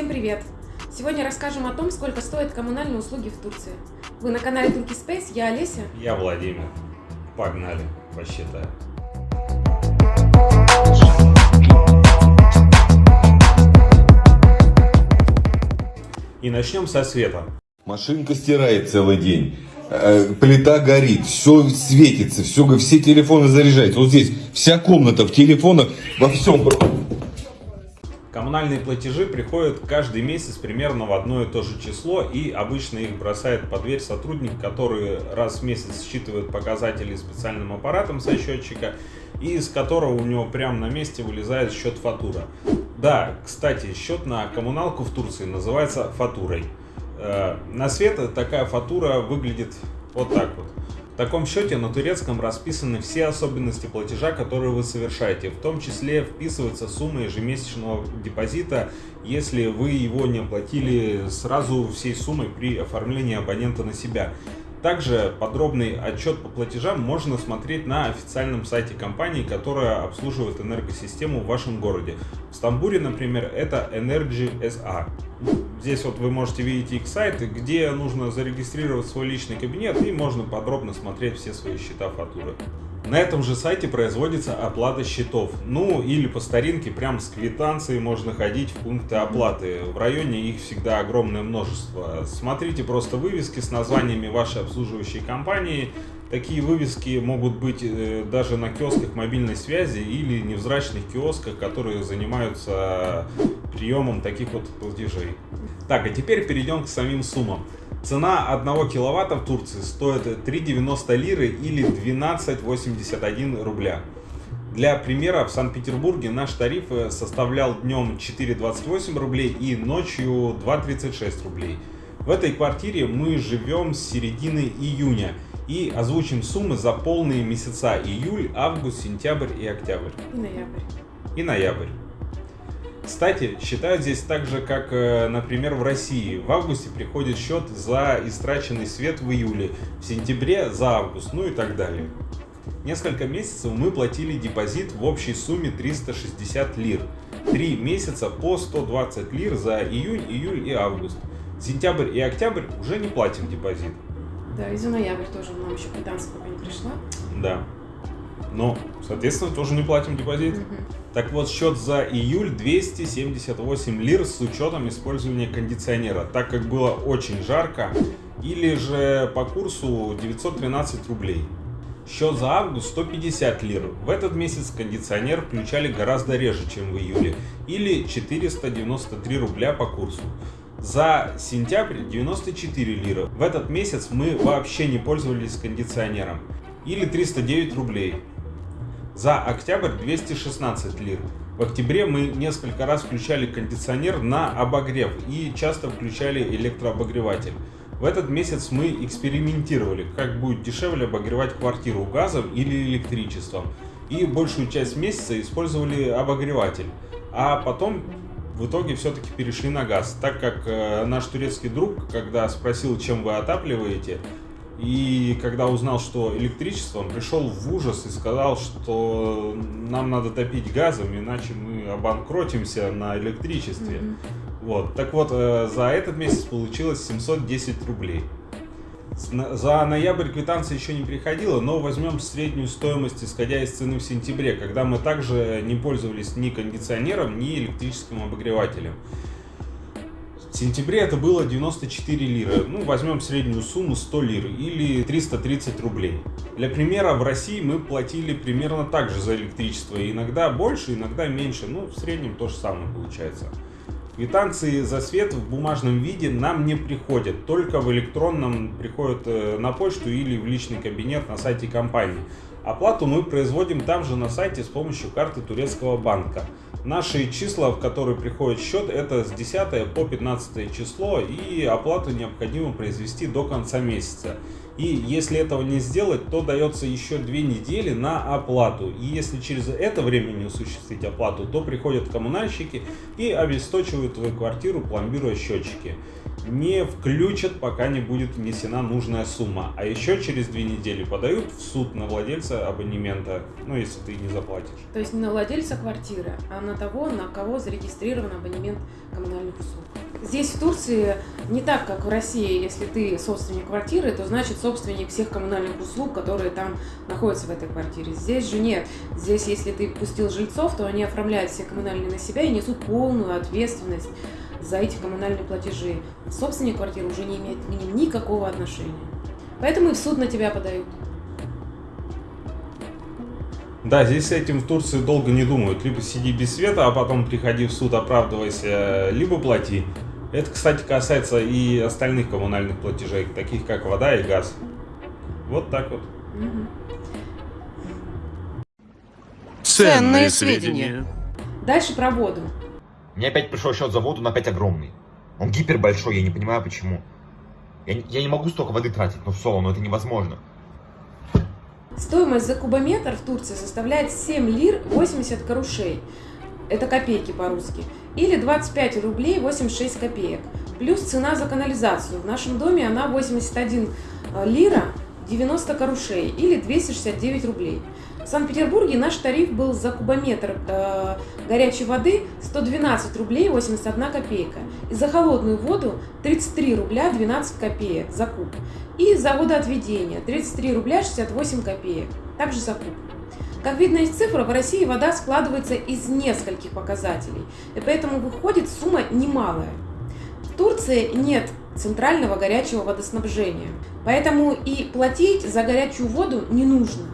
Всем привет! Сегодня расскажем о том, сколько стоят коммунальные услуги в Турции. Вы на канале Турки Space, я Олеся. Я Владимир. Погнали, посчитаем. И начнем со света. Машинка стирает целый день. Э, Плита горит, все светится, все, все телефоны заряжаются. Вот здесь вся комната в телефонах, во всем. Коммунальные платежи приходят каждый месяц примерно в одно и то же число, и обычно их бросает под дверь сотрудник, который раз в месяц считывает показатели специальным аппаратом со счетчика, и из которого у него прямо на месте вылезает счет фатура. Да, кстати, счет на коммуналку в Турции называется фатурой. Э, на свет такая фатура выглядит вот так вот. Таком счете на турецком расписаны все особенности платежа, которые вы совершаете. В том числе вписывается сумма ежемесячного депозита, если вы его не оплатили сразу всей суммой при оформлении абонента на себя. Также подробный отчет по платежам можно смотреть на официальном сайте компании, которая обслуживает энергосистему в вашем городе. В Стамбуле, например, это Energy SA. Здесь вот вы можете видеть их сайт, где нужно зарегистрировать свой личный кабинет и можно подробно смотреть все свои счета фактуры. На этом же сайте производится оплата счетов. Ну или по старинке прям с квитанцией можно ходить в пункты оплаты. В районе их всегда огромное множество. Смотрите просто вывески с названиями вашей обслуживающей компании. Такие вывески могут быть э, даже на киосках мобильной связи или невзрачных киосках, которые занимаются приемом таких вот платежей. Так, а теперь перейдем к самим суммам. Цена 1 киловатта в Турции стоит 3,90 лиры или 12,81 рубля. Для примера, в Санкт-Петербурге наш тариф э, составлял днем 4,28 рублей и ночью 2,36 рублей. В этой квартире мы живем с середины июня и озвучим суммы за полные месяца июль, август, сентябрь и октябрь. И ноябрь. И ноябрь. Кстати, считают здесь так же, как, э, например, в России. В августе приходит счет за истраченный свет в июле, в сентябре за август, ну и так далее. Несколько месяцев мы платили депозит в общей сумме 360 лир. Три месяца по 120 лир за июнь, июль и август. Сентябрь и октябрь уже не платим депозит. Да, и за ноябрь тоже нам еще квитанция пока не пришла. Да. Но, соответственно, тоже не платим депозит. Мгм. Так вот, счет за июль 278 лир с учетом использования кондиционера, так как было очень жарко, или же по курсу 913 рублей. Счет за август 150 лир. В этот месяц кондиционер включали гораздо реже, чем в июле, или 493 рубля по курсу. За сентябрь 94 лиры. В этот месяц мы вообще не пользовались кондиционером, или 309 рублей. За октябрь 216 лир. В октябре мы несколько раз включали кондиционер на обогрев и часто включали электрообогреватель. В этот месяц мы экспериментировали, как будет дешевле обогревать квартиру газом или электричеством. И большую часть месяца использовали обогреватель. А потом в итоге все-таки перешли на газ, так как э, наш турецкий друг, когда спросил, чем вы отапливаете, и когда узнал, что электричество, он пришел в ужас и сказал, что нам надо топить газом, иначе мы обанкротимся на электричестве. Мгм. Вот. Так вот, э, за этот месяц получилось 710 рублей. За ноябрь квитанция еще не приходила, но возьмем среднюю стоимость, исходя из цены в сентябре, когда мы также не пользовались ни кондиционером, ни электрическим обогревателем. В сентябре это было 94 лиры. Ну, возьмем среднюю сумму 100 лир или 330 рублей. Для примера, в России мы платили примерно так же за электричество. Иногда больше, иногда меньше. Ну, в среднем то же самое получается. Квитанции за свет в бумажном виде нам не приходят, только в электронном приходят э, на почту или в личный кабинет на сайте компании. Оплату мы производим там же на сайте с помощью карты турецкого банка. Наши числа, в которые приходит счет, это с 10 по 15 число, и оплату необходимо произвести до конца месяца. И если этого не сделать, то дается еще две недели на оплату. И если через это время не осуществить оплату, то приходят коммунальщики и обесточивают твою квартиру, пломбируя счетчики не включат, пока не будет внесена нужная сумма. А еще через две недели подают в суд на владельца абонемента, ну, если ты не заплатишь. То есть не на владельца квартиры, а на того, на кого зарегистрирован абонемент коммунальных услуг. Здесь, в Турции, не так, как в России, если ты собственник квартиры, то значит собственник всех коммунальных услуг, которые там находятся в этой квартире. Здесь же нет. Здесь, если ты пустил жильцов, то они оформляют все коммунальные на себя и несут полную ответственность за эти коммунальные платежи. Собственник квартиры уже не имеет к ним никакого отношения. Поэтому и в суд на тебя подают. Да, здесь с этим в Турции долго не думают. Либо сиди без света, а потом приходи в суд, оправдывайся, либо плати. Это, кстати, касается и остальных коммунальных платежей, таких как вода и газ. Вот так вот. Ценные сведения. Дальше про воду. Мне опять пришел счет за воду, но опять огромный. Он гипер большой, я не понимаю почему. Я, не- я не могу столько воды тратить, ну в соло, но это невозможно. Стоимость за кубометр в Турции составляет 7 лир 80 карушей. Это копейки по-русски. Или 25 рублей 86 копеек. Плюс цена за канализацию. В нашем доме она 81 лира 90 карушей или 269 рублей. В Санкт-Петербурге наш тариф был за кубометр э, горячей воды 112 рублей 81 копейка. И за холодную воду 33 рубля 12 копеек за куб. И за водоотведение 33 рубля 68 копеек. Также за куб. Как видно из цифр, в России вода складывается из нескольких показателей, и поэтому выходит сумма немалая. В Турции нет центрального горячего водоснабжения, поэтому и платить за горячую воду не нужно.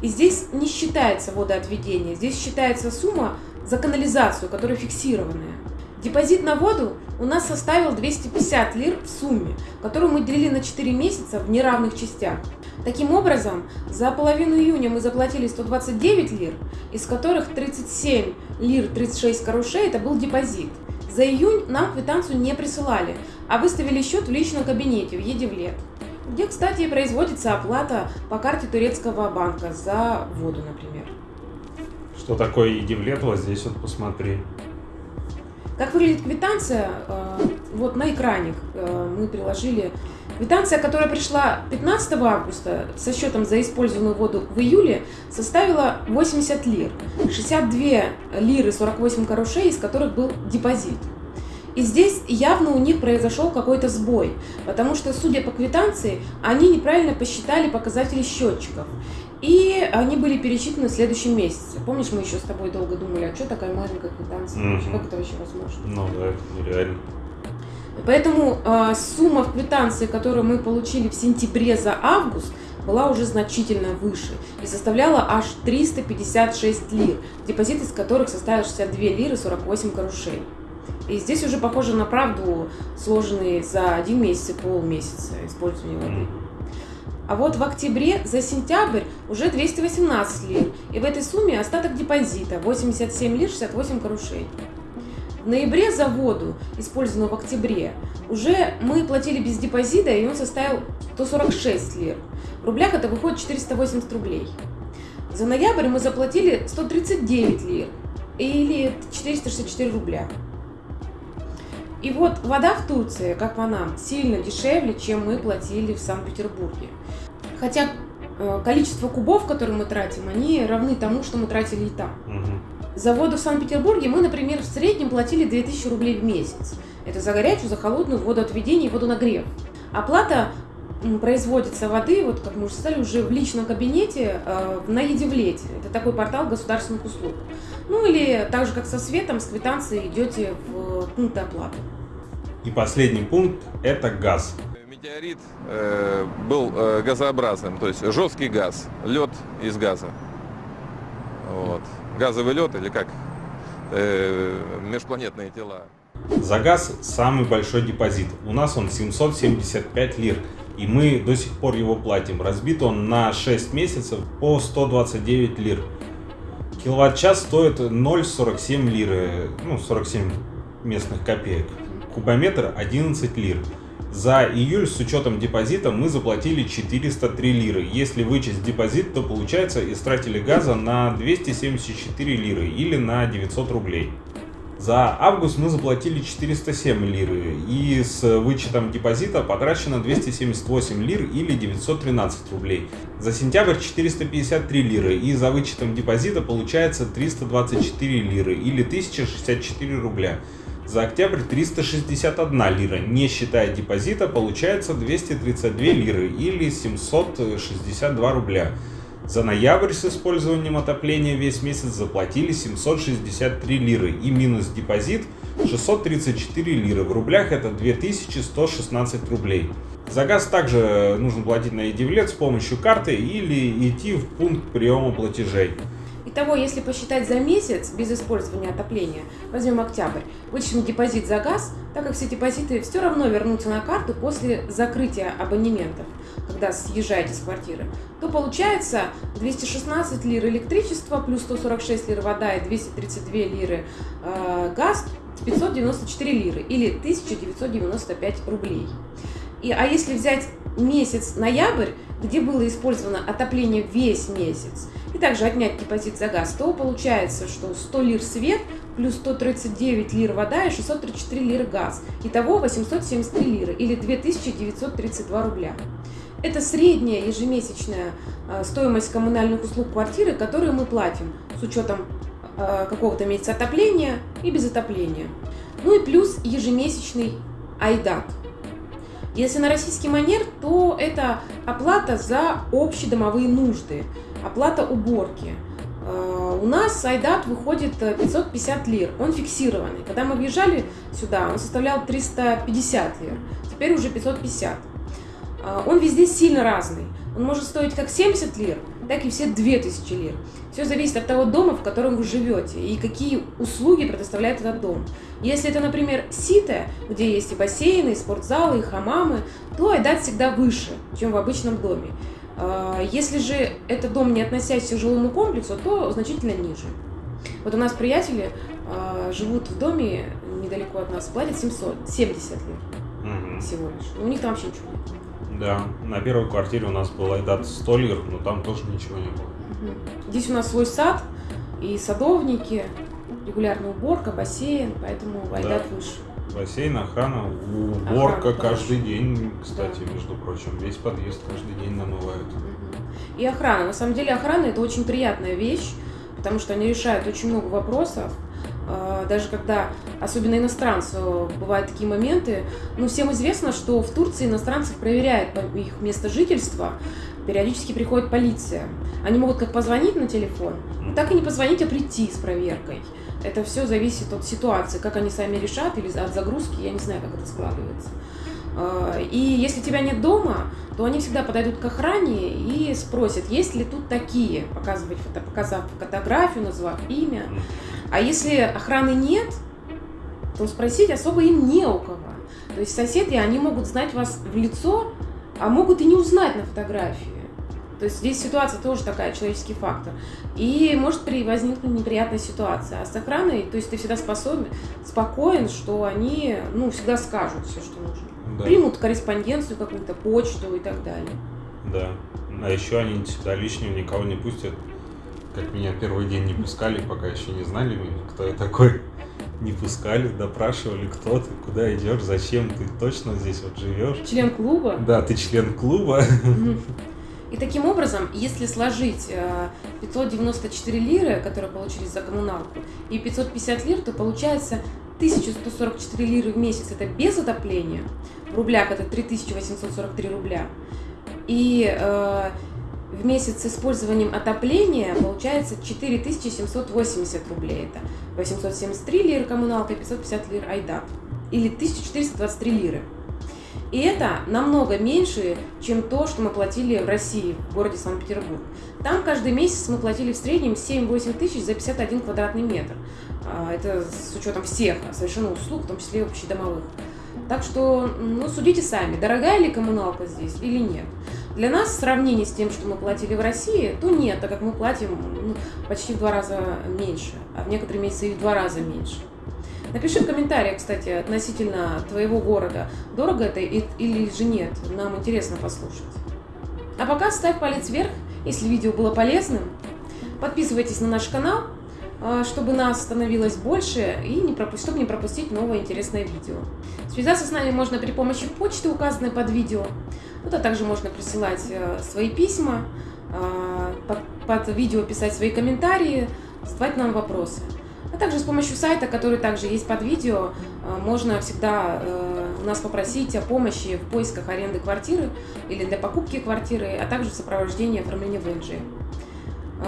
И здесь не считается водоотведение, здесь считается сумма за канализацию, которая фиксированная. Депозит на воду у нас составил 250 лир в сумме, которую мы делили на 4 месяца в неравных частях. Таким образом, за половину июня мы заплатили 129 лир, из которых 37 лир 36 карушей это был депозит. За июнь нам квитанцию не присылали, а выставили счет в личном кабинете в Едевлет, где, кстати, производится оплата по карте турецкого банка за воду, например. Что такое Едивлет, вот здесь вот посмотри. Как выглядит квитанция? Э, Вот на экране э, мы приложили. Квитанция, которая пришла 15 августа со счетом за использованную воду в июле, составила 80 лир. 62 лиры 48 карушей, из которых был депозит. И здесь явно у них произошел какой-то сбой, потому что, судя по квитанции, они неправильно посчитали показатели счетчиков. И они были пересчитаны в следующем месяце. Помнишь, мы еще с тобой долго думали, а что такая маленькая квитанция? Мгм. Как это вообще возможно? Ну да, это нереально. Поэтому э, сумма в квитанции, которую мы получили в сентябре за август, была уже значительно выше и составляла аж 356 лир, депозит из которых составил 62 лиры 48 карушей. И здесь уже похоже на правду, сложенные за один месяц и полмесяца использования воды. А вот в октябре за сентябрь уже 218 лир. И в этой сумме остаток депозита 87 лир 68 карушей. В ноябре за воду, использованную в октябре, уже мы платили без депозита, и он составил 146 лир. В рублях это выходит 480 рублей. За ноябрь мы заплатили 139 лир, или 464 рубля. И вот вода в Турции, как по нам, сильно дешевле, чем мы платили в Санкт-Петербурге. Хотя э, количество кубов, которые мы тратим, они равны тому, что мы тратили и там. Мгм. За воду в Санкт-Петербурге мы, например, в среднем платили 2000 рублей в месяц. Это за горячую, за холодную водоотведение и водонагрев. Оплата производится воды, вот как мы уже сказали, уже в личном кабинете э, на Едивлете. Это такой портал государственных услуг. Ну или так же, как со светом, с квитанцией идете в пункты оплаты. И последний пункт это газ. Метеорит э, был э, газообразным, то есть жесткий газ, лед из газа. Вот. Газовый лед или как? Э, межпланетные тела. За газ самый большой депозит. У нас он 775 лир. И мы до сих пор его платим. Разбит он на 6 месяцев по 129 лир. Киловатт-час стоит 0,47 лиры. Ну, 47 местных копеек. Кубометр 11 лир. За июль с учетом депозита мы заплатили 403 лиры. Если вычесть депозит, то получается истратили газа на 274 лиры или на 900 рублей. За август мы заплатили 407 лиры и с вычетом депозита потрачено 278 лир или 913 рублей. За сентябрь 453 лиры и за вычетом депозита получается 324 лиры или 1064 рубля. За октябрь 361 лира, не считая депозита, получается 232 лиры или 762 рубля. За ноябрь с использованием отопления весь месяц заплатили 763 лиры и минус депозит 634 лиры. В рублях это 2116 рублей. За газ также нужно платить на Едивлет с помощью карты или идти в пункт приема платежей. Итого, если посчитать за месяц без использования отопления, возьмем октябрь, вычтем депозит за газ, так как все депозиты все равно вернутся на карту после закрытия абонементов, когда съезжаете с квартиры, то получается 216 лир электричества плюс 146 лир вода и 232 лиры э, газ, 594 лиры или 1995 рублей. И, а если взять месяц ноябрь, где было использовано отопление весь месяц, и также отнять депозит за газ, то получается, что 100 лир свет плюс 139 лир вода и 634 лиры газ. Итого 873 лиры или 2932 рубля. Это средняя ежемесячная а, стоимость коммунальных услуг квартиры, которые мы платим с учетом а, какого-то месяца отопления и без отопления. Ну и плюс ежемесячный айдат. Если на российский манер, то это оплата за общедомовые нужды, оплата уборки. А, у нас айдат выходит 550 лир, он фиксированный. Когда мы въезжали сюда, он составлял 350 лир, теперь уже 550. А, он везде сильно разный. Он может стоить как 70 лир, так и все 2000 лир. Все зависит от того дома, в котором вы живете, и какие услуги предоставляет этот дом. Если это, например, сите, где есть и бассейны, и спортзалы, и хамамы, то айдат всегда выше, чем в обычном доме. А, если же это дом, не относящийся к жилому комплексу, то значительно ниже. Вот у нас приятели а, живут в доме недалеко от нас, платят 700, 70 лир. Всего лишь. У них там вообще ничего нет. Да, на первой квартире у нас был айдат 100 лир, но там тоже ничего не было. Здесь у нас свой сад и садовники, регулярная уборка, бассейн, поэтому айдат выше. Бассейн, охрана, уборка Охрана, каждый день, кстати, Да. между прочим. Весь подъезд каждый день намывают. И охрана. На самом деле охрана это очень приятная вещь, потому что они решают очень много вопросов. А, Даже когда, особенно иностранцы, бывают такие моменты. Ну, всем известно, что в Турции иностранцев проверяют их место жительства. Периодически приходит полиция. Они могут как позвонить на телефон, ну, так и не позвонить, а прийти с проверкой. Это все зависит от ситуации, как они сами решат, или от загрузки, я не знаю, как это складывается. А, И если тебя нет дома, то они всегда подойдут к охране и спросят, есть ли тут такие, показывать показав фотографию, назвав имя. А если охраны нет, то спросить особо им не у кого. То есть соседи, они могут знать вас в лицо, а могут и не узнать на фотографии. То есть здесь ситуация тоже такая, человеческий фактор. И может при возникнуть неприятная ситуация. А с охраной, то есть ты всегда способен, спокоен, что они, ну, всегда скажут все, что нужно. Да. Примут корреспонденцию какую-то, почту и так далее. Да. А еще они сюда лишнего никого не пустят. Как меня первый день не пускали, пока еще не знали, кто я такой. Не пускали, допрашивали, кто ты, куда идешь, зачем ты точно здесь вот живешь. Член клуба. Да, ты член клуба. И таким образом, если сложить э, 594 лиры, которые получились за коммуналку, и 550 лир, то получается 1144 лиры в месяц это без отопления, в рублях это 3843 рубля. И э, в месяц с использованием отопления получается 4780 рублей. Это 873 лиры коммуналка и 550 лир айдат. Или 1423 лиры. И это намного меньше, чем то, что мы платили в России, в городе Санкт-Петербург. Там каждый месяц мы платили в среднем 7-8 тысяч за 51 квадратный метр. А, Это с учетом всех совершенно услуг, в том числе и общедомовых. Так что, ну, судите сами, дорогая ли коммуналка здесь или нет. Для нас в сравнении с тем, что мы платили в России, то нет, так как мы платим ну, почти в два раза меньше, а в некоторые месяцы и в два раза меньше. Напиши в комментариях, кстати, относительно твоего города, дорого это или же нет, нам интересно послушать. А пока ставь палец вверх, если видео было полезным. Подписывайтесь на наш канал, чтобы нас становилось больше и не пропу- чтобы не пропустить новое интересное видео. Связаться с нами можно при помощи почты, указанной под видео. Туда также можно присылать э, свои письма, э, под, под видео писать свои комментарии, задавать нам вопросы. А также с помощью сайта, который также есть под видео, э, можно всегда э, нас попросить о помощи в поисках аренды квартиры или для покупки квартиры, а также в сопровождении оформления ВНЖ. Э,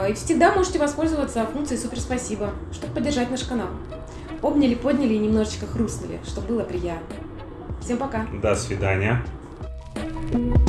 И всегда можете воспользоваться функцией «Супер спасибо», чтобы поддержать наш канал. Обняли, подняли и немножечко хрустнули, чтобы было приятно. Всем пока! До свидания. Thank